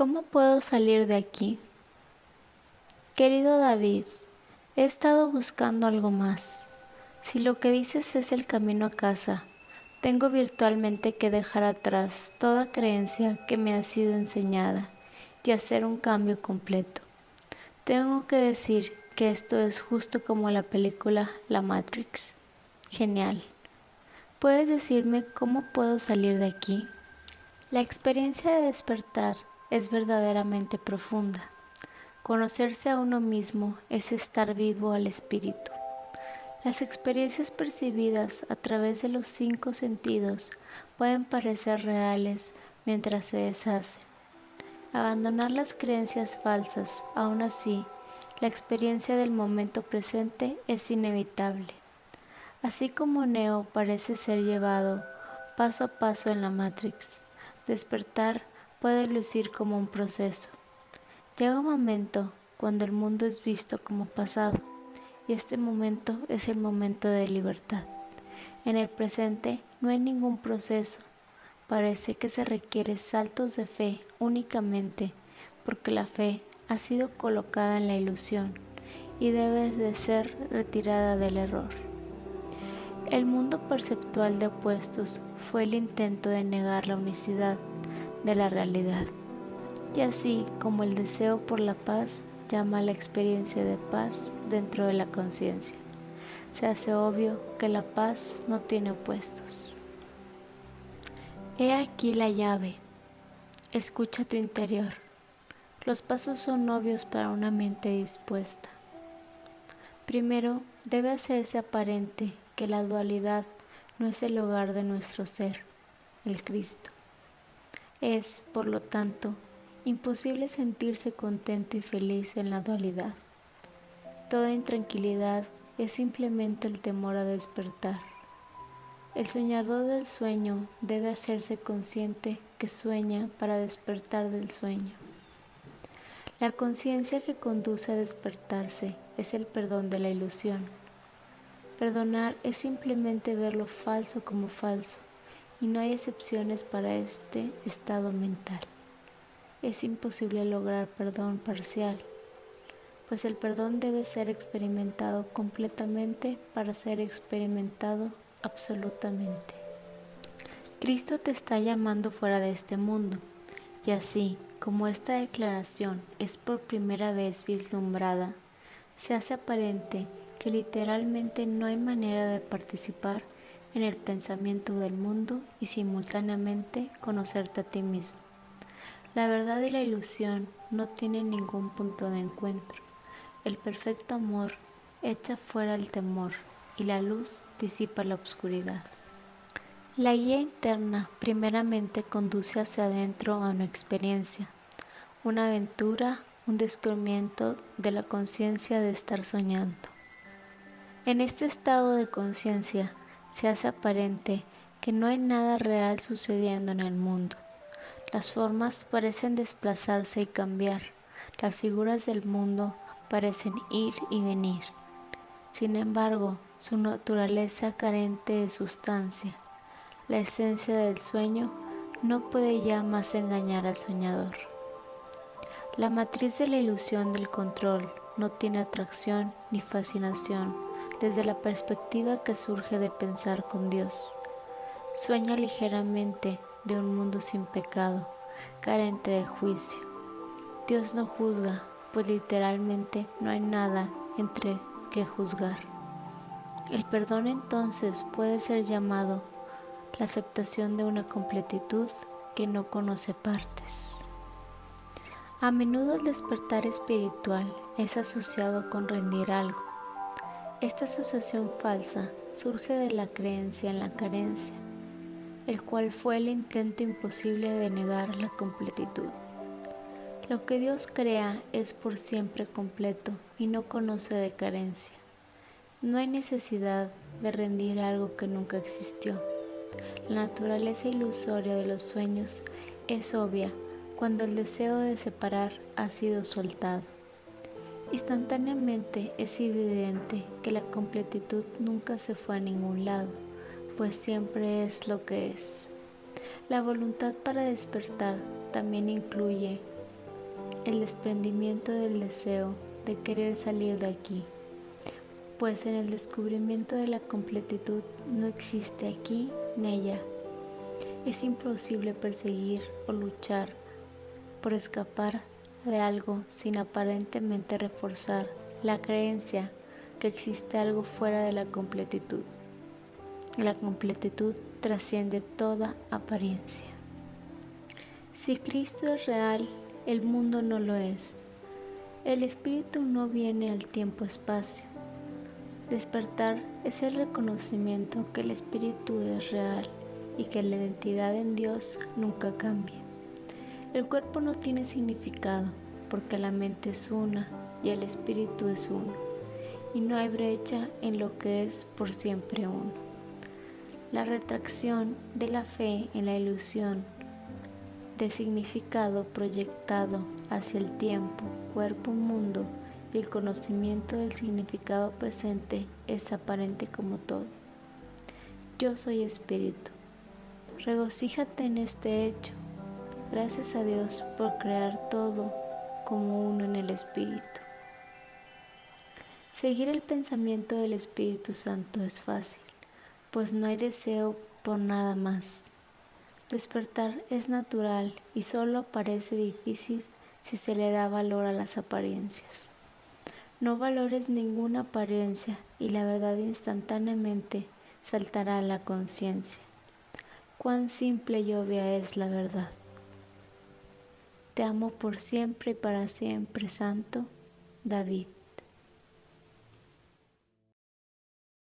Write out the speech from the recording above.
¿Cómo puedo salir de aquí? Querido David, he estado buscando algo más. Si lo que dices es el camino a casa, tengo virtualmente que dejar atrás toda creencia que me ha sido enseñada y hacer un cambio completo. Tengo que decir que esto es justo como la película La Matrix. Genial. ¿Puedes decirme cómo puedo salir de aquí? La experiencia de despertar es verdaderamente profunda. Conocerse a uno mismo es estar vivo al espíritu. Las experiencias percibidas a través de los cinco sentidos pueden parecer reales mientras se deshacen. Abandonar las creencias falsas, aún así, la experiencia del momento presente es inevitable. Así como Neo parece ser llevado paso a paso en la Matrix, despertar puede lucir como un proceso. Llega un momento cuando el mundo es visto como pasado y este momento es el momento de libertad. En el presente no hay ningún proceso. Parece que se requiere saltos de fe únicamente porque la fe ha sido colocada en la ilusión y debe de ser retirada del error. El mundo perceptual de opuestos fue el intento de negar la unicidad de la realidad. Y así como el deseo por la paz llama a la experiencia de paz dentro de la conciencia, se hace obvio que la paz no tiene opuestos. He aquí la llave. Escucha tu interior. Los pasos son obvios para una mente dispuesta. Primero, debe hacerse aparente que la dualidad no es el hogar de nuestro ser, el Cristo. Es, por lo tanto, imposible sentirse contento y feliz en la dualidad. Toda intranquilidad es simplemente el temor a despertar. El soñador del sueño debe hacerse consciente que sueña para despertar del sueño. La conciencia que conduce a despertarse es el perdón de la ilusión. Perdonar es simplemente ver lo falso como falso y no hay excepciones para este estado mental. Es imposible lograr perdón parcial, pues el perdón debe ser experimentado completamente para ser experimentado absolutamente. Cristo te está llamando fuera de este mundo, y así como esta declaración es por primera vez vislumbrada, se hace aparente que literalmente no hay manera de participar en el pensamiento del mundo y simultáneamente conocerte a ti mismo. La verdad y la ilusión no tienen ningún punto de encuentro. El perfecto amor echa fuera el temor y la luz disipa la oscuridad. La guía interna primeramente conduce hacia adentro a una experiencia, una aventura, un descubrimiento de la conciencia de estar soñando. En este estado de conciencia se hace aparente que no hay nada real sucediendo en el mundo. Las formas parecen desplazarse y cambiar, las figuras del mundo parecen ir y venir. Sin embargo, su naturaleza carente de sustancia, la esencia del sueño, no puede ya más engañar al soñador. La matriz de la ilusión del control no tiene atracción ni fascinación desde la perspectiva que surge de pensar con Dios. Sueña ligeramente de un mundo sin pecado, carente de juicio. Dios no juzga, pues literalmente no hay nada entre que juzgar. El perdón entonces puede ser llamado la aceptación de una completitud que no conoce partes. A menudo el despertar espiritual es asociado con rendir algo, esta asociación falsa surge de la creencia en la carencia, el cual fue el intento imposible de negar la completitud. Lo que Dios crea es por siempre completo y no conoce de carencia. No hay necesidad de rendir algo que nunca existió. La naturaleza ilusoria de los sueños es obvia cuando el deseo de separar ha sido soltado. Instantáneamente es evidente que la completitud nunca se fue a ningún lado, pues siempre es lo que es. La voluntad para despertar también incluye el desprendimiento del deseo de querer salir de aquí, pues en el descubrimiento de la completitud no existe aquí ni allá. Es imposible perseguir o luchar por escapar de algo sin aparentemente reforzar la creencia que existe algo fuera de la completitud. La completitud trasciende toda apariencia. Si Cristo es real, el mundo no lo es. El espíritu no viene al tiempo-espacio. Despertar es el reconocimiento que el espíritu es real y que la identidad en Dios nunca cambia. El cuerpo no tiene significado porque la mente es una y el espíritu es uno, y no hay brecha en lo que es por siempre uno. La retracción de la fe en la ilusión de significado proyectado hacia el tiempo, cuerpo, mundo y el conocimiento del significado presente es aparente como todo. Yo soy espíritu. Regocíjate en este hecho Gracias a Dios por crear todo como uno en el Espíritu. Seguir el pensamiento del Espíritu Santo es fácil, pues no hay deseo por nada más. Despertar es natural y solo parece difícil si se le da valor a las apariencias. No valores ninguna apariencia y la verdad instantáneamente saltará a la conciencia. Cuán simple y obvia es la verdad. Te amo por siempre y para siempre, Santo David.